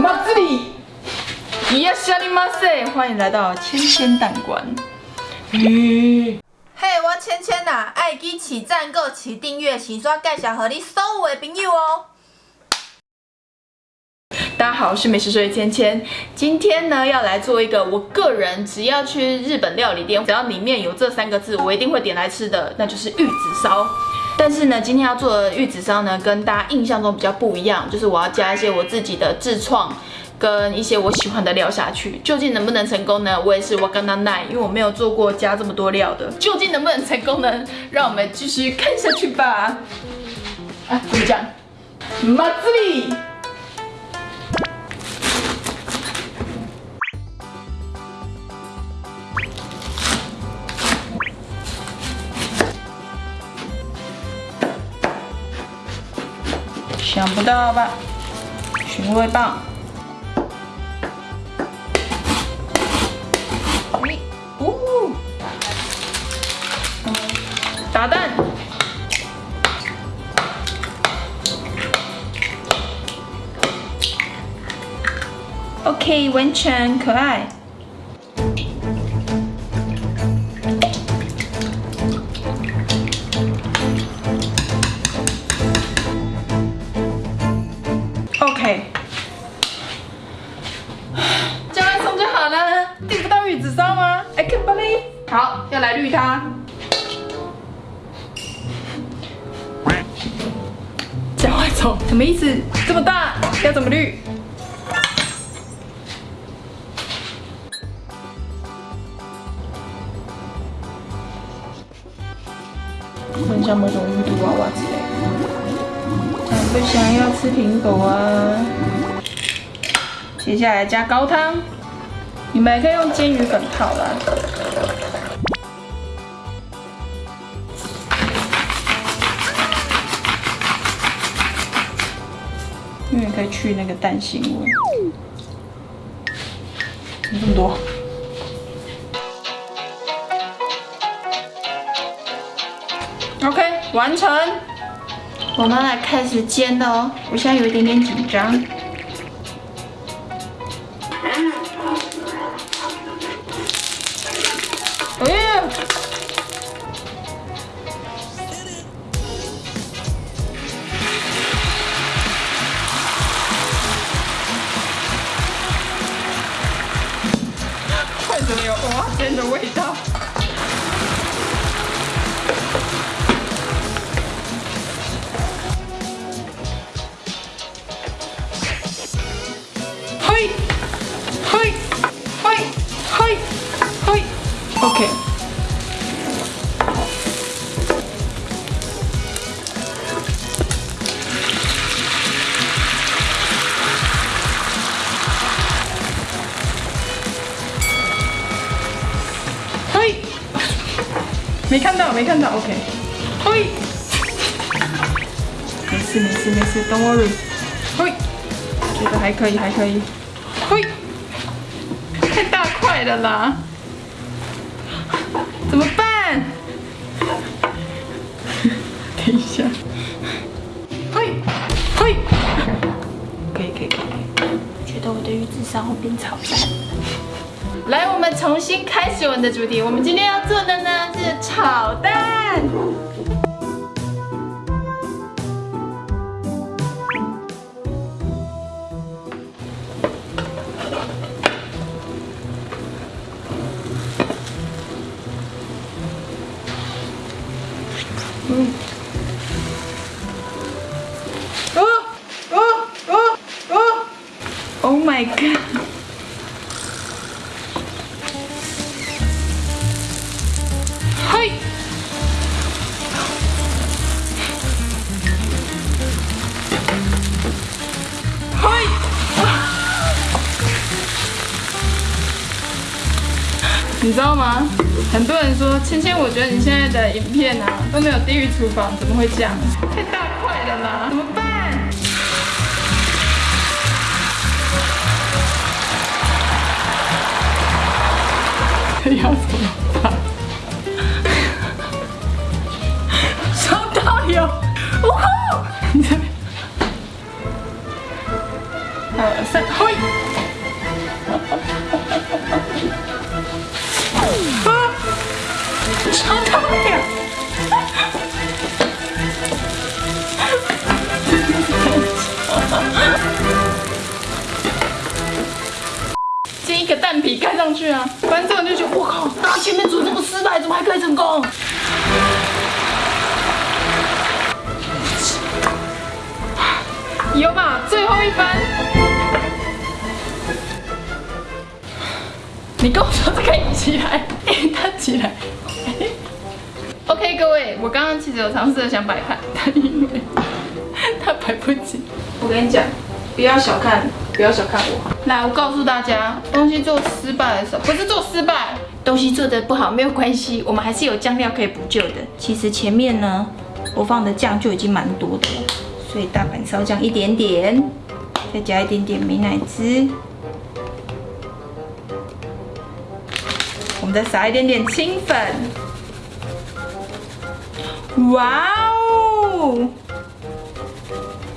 马子里，伊亚夏利马塞，欢迎来到千千蛋馆。嘿，我芊芊呐，爱记起赞购、起订阅、洗刷介绍和你所有的朋友哦。大家好，我是美食水芊芊。今天呢，要来做一个我个人只要去日本料理店，只要里面有这三个字，我一定会点来吃的，那就是玉子烧。但是呢，今天要做的玉子烧呢，跟大家印象中比较不一样，就是我要加一些我自己的自创跟一些我喜欢的料下去。究竟能不能成功呢？我也是我刚刚耐，因为我没有做过加这么多料的。究竟能不能成功呢？让我们继续看下去吧。啊，怎么讲？马里。不到吧？寻味棒，哎，呜，打蛋，OK，完全可爱。好，要来滤它。加完葱什么意思？这么大要怎么滤？很像某种玉兔娃娃之类的。想不想要吃苹果啊？接下来加高汤，你们可以用煎鱼粉泡啦。因为可以去那个蛋腥味。怎么这么多？OK，完成。我们来开始煎的哦，我现在有一点点紧张。为什么有蚵仔煎的味道？没看到，没看到，OK。嘿，没事，没事，没事，Don't worry。嘿。觉得还可以，还可以。嘿，太大块了啦，怎么办？等一下。嘿，嘿，可以，可以，可以。觉得我的鱼子烧会变炒蛋。来，我们重新开始我们的主题。我们今天要做的呢是炒蛋。你知道吗？很多人说芊芊，我觉得你现在的影片啊都没有地狱厨房，怎么会这样？太大块了啦，怎么办？要怎么办？收到有，哇！你这边，二三，嘿！煎一个蛋皮盖上去啊！反正我就觉得我靠，他前面煮这么失败，怎么还可以成功？有吧，最后一番。你跟我说这个移起来，它起来。各位，我刚刚其实有尝试想摆盘，但因为它摆不起。我跟你讲，不要小看，不要小看我。来，我告诉大家，东西做失败的时候，不是做失败，东西做的不好没有关系，我们还是有酱料可以补救的。其实前面呢，我放的酱就已经蛮多的了，所以大阪烧酱一点点，再加一点点美乃滋，我们再撒一点点清粉。哇哦！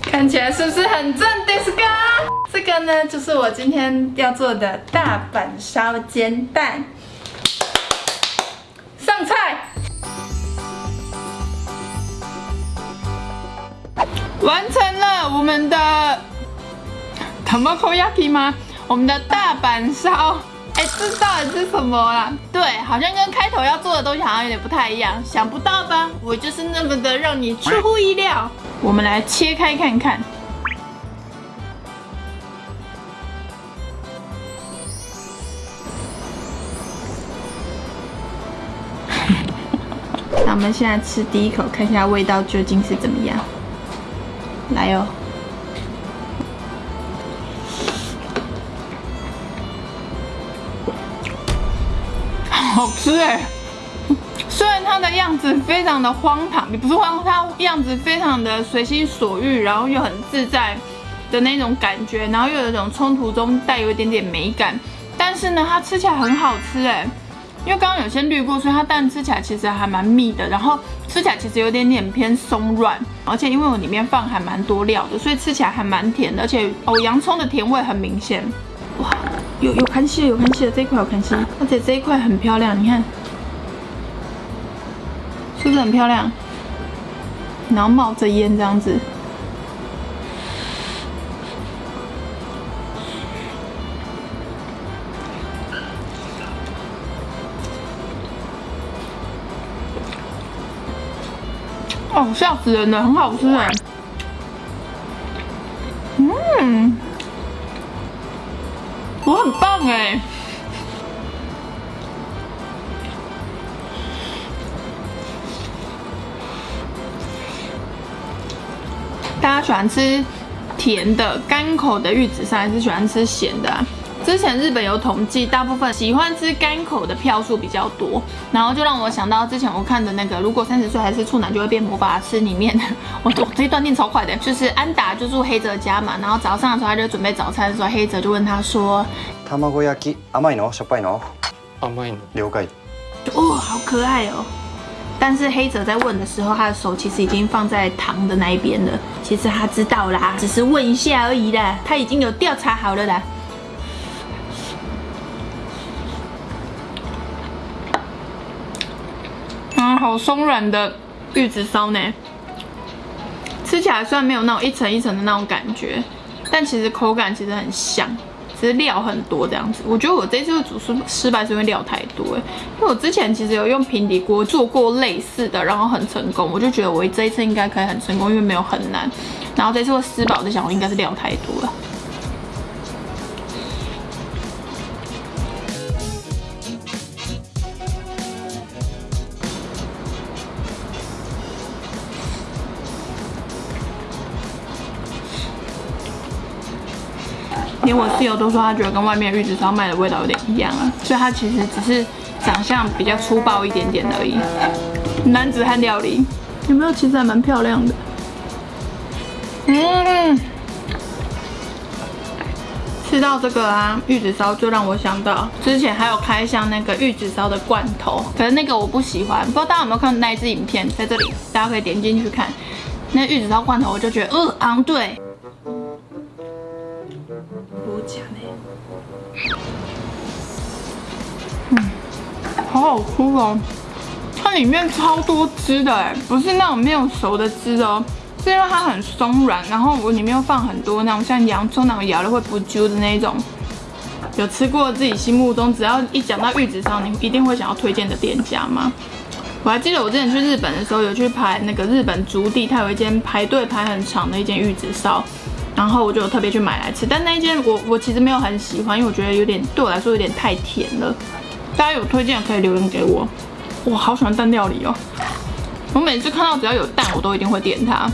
看起来是不是很正的？是个这个呢，就是我今天要做的大阪烧煎蛋。上菜，完成了我们的 tamagoyaki 吗？我们的大阪烧。哎，这到底是什么啦？对，好像跟开头要做的东西好像有点不太一样，想不到吧？我就是那么的让你出乎意料。我们来切开看看。那我们现在吃第一口，看一下味道究竟是怎么样。来哦。好吃哎！虽然它的样子非常的荒唐，也不是荒唐，它样子非常的随心所欲，然后又很自在的那种感觉，然后又有一种冲突中带有一点点美感。但是呢，它吃起来很好吃哎，因为刚刚有先滤过，所以它蛋吃起来其实还蛮密的，然后吃起来其实有点点偏松软，而且因为我里面放还蛮多料的，所以吃起来还蛮甜的，而且哦洋葱的甜味很明显。哇，有有看戏了，有看戏的，这一块有看戏，而且这一块很漂亮，你看，是不是很漂亮？然后冒着烟这样子，哦，吓死人了，很好吃哎，大家喜欢吃甜的、干口的玉子烧，还是喜欢吃咸的？之前日本有统计，大部分喜欢吃干口的票数比较多，然后就让我想到之前我看的那个，如果三十岁还是处男就会变魔法师里面，我我这一段念超快的，就是安达就住黑泽家嘛，然后早上的时候他就准备早餐的时候，黑泽就问他说：卵焼き甘いの？しょっぱいの？甘いの。了解。哦，好可爱哦！ 但是黑泽在问的时候，他的手其实已经放在糖的那一边了。其实他知道啦，只是问一下而已啦，他已经有调查好了啦。嗯好松软的玉子烧呢，吃起来虽然没有那种一层一层的那种感觉，但其实口感其实很香，料很多这样子。我觉得我这次煮失失败是因为料太多，因为我之前其实有用平底锅做过类似的，然后很成功，我就觉得我这一次应该可以很成功，因为没有很难。然后这次会失败，我就想我应该是料太多了。连我室友都说他觉得跟外面玉子烧卖的味道有点一样啊，所以它其实只是长相比较粗暴一点点而已。男子汉料理有没有？其实还蛮漂亮的。嗯，吃到这个啊，玉子烧就让我想到之前还有开箱那个玉子烧的罐头，可是那个我不喜欢，不知道大家有没有看那一支影片，在这里大家可以点进去看。那玉子烧罐头我就觉得，呃，昂对。嗯，好好吃哦！它里面超多汁的哎，不是那种没有熟的汁哦，是因为它很松软，然后我里面又放很多那种像洋葱那种咬了会不揪的那种。有吃过自己心目中只要一讲到玉子烧，你一定会想要推荐的店家吗？我还记得我之前去日本的时候，有去排那个日本竹地，它有一间排队排很长的一间玉子烧，然后我就特别去买来吃。但那一间我我其实没有很喜欢，因为我觉得有点对我来说有点太甜了。大家有推荐可以留言给我。我好喜欢蛋料理哦，我每次看到只要有蛋，我都一定会点它。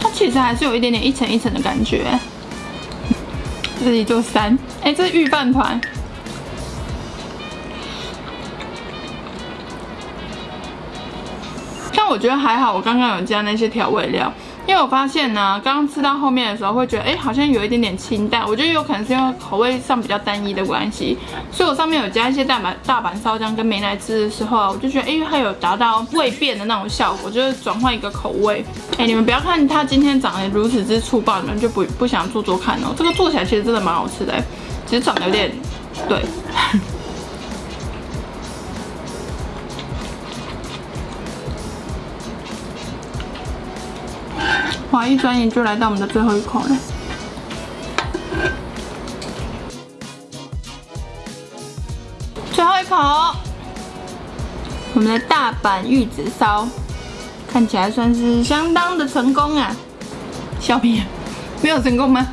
它其实还是有一点点一层一层的感觉。这里就三，哎，这是玉饭团。但我觉得还好，我刚刚有加那些调味料。因为我发现呢，刚刚吃到后面的时候会觉得，哎，好像有一点点清淡。我觉得有可能是因为口味上比较单一的关系，所以我上面有加一些大阪大阪烧酱跟梅奶汁的时候，我就觉得，哎，它有达到味变的那种效果，就是转换一个口味。哎，你们不要看它今天长得如此之粗暴，你们就不不想做做看哦。这个做起来其实真的蛮好吃的，只是长得有点，对。哇！一转眼就来到我们的最后一口了。最后一口，我们的大阪玉子烧看起来算是相当的成功啊！小屁，没有成功吗？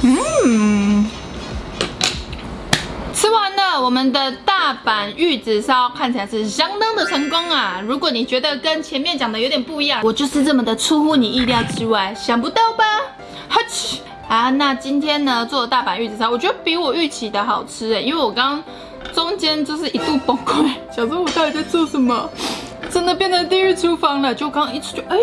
嗯。吃完了我们的大阪玉子烧看起来是相当的成功啊！如果你觉得跟前面讲的有点不一样，我就是这么的出乎你意料之外，想不到吧？哈奇啊！那今天呢做的大阪玉子烧，我觉得比我预期的好吃哎，因为我刚中间就是一度崩溃，想说我到底在做什么？真的变成地狱厨房了，就刚一吃就哎，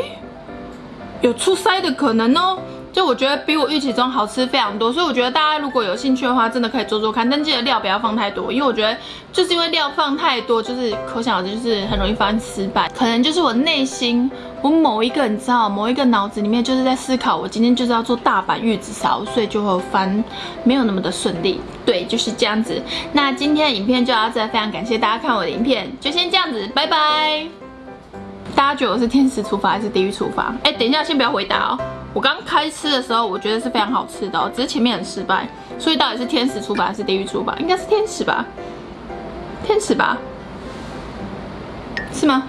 有出塞的可能哦。就我觉得比我预期中好吃非常多，所以我觉得大家如果有兴趣的话，真的可以做做看，但记得料不要放太多，因为我觉得就是因为料放太多，就是可想而知，就是很容易发生失败。可能就是我内心，我某一个你知道，某一个脑子里面就是在思考，我今天就是要做大阪玉子烧，所以就会翻没有那么的顺利。对，就是这样子。那今天的影片就到这，非常感谢大家看我的影片，就先这样子，拜拜。大家觉得我是天使厨房还是地狱厨房？哎，等一下，先不要回答哦。我刚开吃的时候，我觉得是非常好吃的，只是前面很失败。所以到底是天使厨房还是地狱厨房？应该是天使吧？天使吧？是吗？